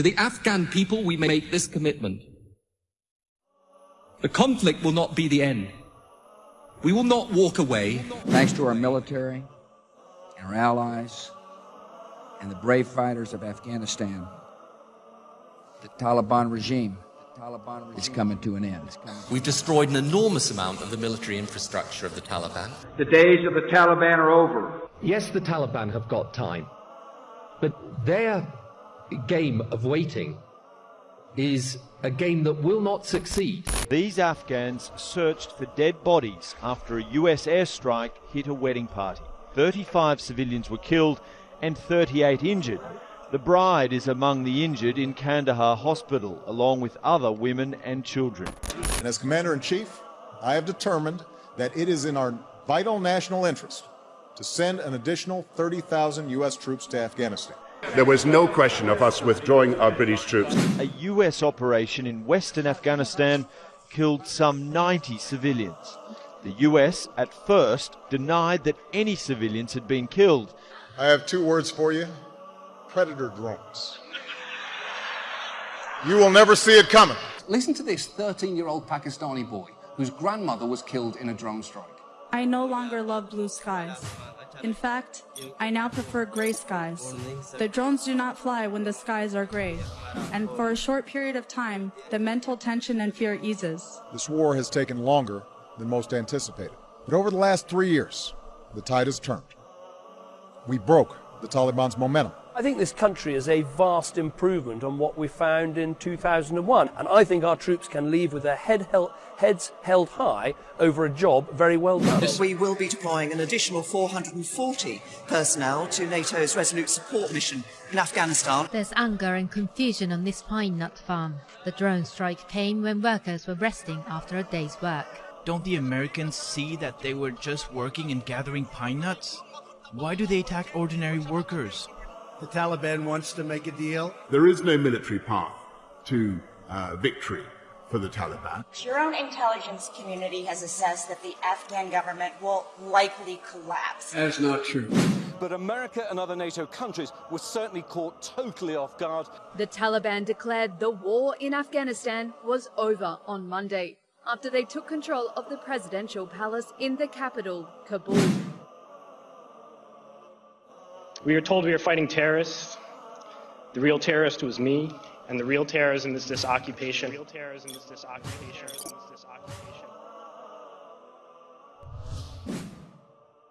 To the Afghan people, we make this commitment. The conflict will not be the end. We will not walk away. Thanks to our military and our allies and the brave fighters of Afghanistan, the Taliban regime is coming to an end. We've destroyed an enormous amount of the military infrastructure of the Taliban. The days of the Taliban are over. Yes, the Taliban have got time, but their game of waiting is a game that will not succeed. These Afghans searched for dead bodies after a US airstrike hit a wedding party. 35 civilians were killed and 38 injured. The bride is among the injured in Kandahar Hospital, along with other women and children. And as Commander in Chief, I have determined that it is in our vital national interest to send an additional 30,000 U.S. troops to Afghanistan. There was no question of us withdrawing our British troops. A US operation in western Afghanistan killed some 90 civilians. The US at first denied that any civilians had been killed. I have two words for you predator drones. You will never see it coming. Listen to this 13 year old Pakistani boy whose grandmother was killed in a drone strike. I no longer love blue skies. In fact, I now prefer gray skies. The drones do not fly when the skies are gray, and for a short period of time, the mental tension and fear eases. This war has taken longer than most anticipated. But over the last three years, the tide has turned. We broke the Taliban's momentum. I think this country is a vast improvement on what we found in 2001, and I think our troops can leave with their head held, heads held high over a job very well done. We will be deploying an additional 440 personnel to NATO's Resolute Support Mission in Afghanistan. There's anger and confusion on this pine nut farm. The drone strike came when workers were resting after a day's work. Don't the Americans see that they were just working and gathering pine nuts? Why do they attack ordinary workers? The Taliban wants to make a deal. There is no military path to uh, victory for the Taliban. Your own intelligence community has assessed that the Afghan government will likely collapse. That's not true. But America and other NATO countries were certainly caught totally off guard. The Taliban declared the war in Afghanistan was over on Monday after they took control of the presidential palace in the capital, Kabul. We were told we were fighting terrorists. The real terrorist was me, and the real terrorism is this occupation.